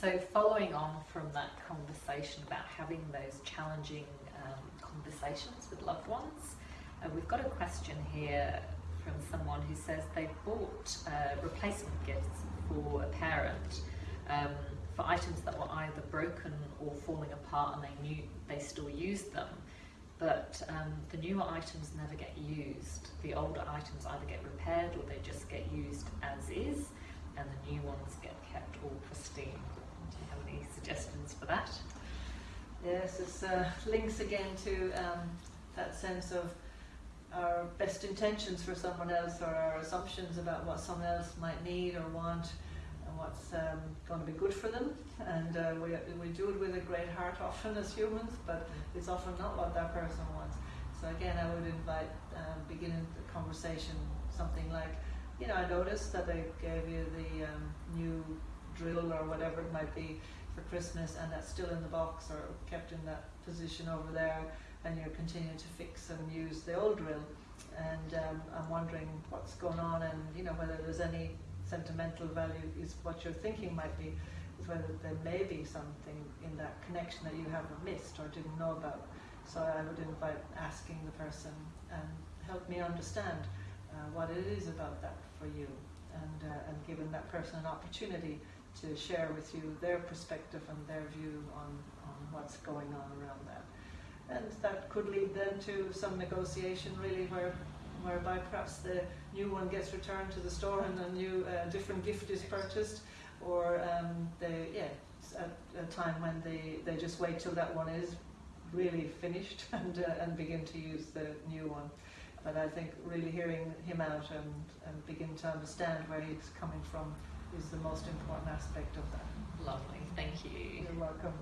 So, following on from that conversation about having those challenging um, conversations with loved ones, uh, we've got a question here from someone who says they bought uh, replacement gifts for a parent um, for items that were either broken or falling apart, and they knew they still used them. But um, the newer items never get used. The older items either get repaired or they just get used as is, and the new ones get kept all pristine. Do you have any suggestions for that? Yes, it uh, links again to um, that sense of our best intentions for someone else or our assumptions about what someone else might need or want and what's um, going to be good for them. And uh, we, we do it with a great heart often as humans, but it's often not what that person wants. So again, I would invite um, beginning the conversation something like, you know, I noticed that I gave you the um, new drill or whatever it might be for Christmas, and that's still in the box or kept in that position over there and you're continuing to fix and use the old drill. And um, I'm wondering what's going on and you know whether there's any sentimental value is what you're thinking might be is whether there may be something in that connection that you haven't missed or didn't know about. So I would invite asking the person and help me understand uh, what it is about that for you and, uh, and giving that person an opportunity to share with you their perspective and their view on, on what's going on around that and that could lead then to some negotiation really where whereby perhaps the new one gets returned to the store and a new uh, different gift is purchased or um, they yeah at a time when they, they just wait till that one is really finished and, uh, and begin to use the new one. But I think really hearing him out and, and begin to understand where he's coming from is the most important aspect of that. Lovely, thank you. You're welcome.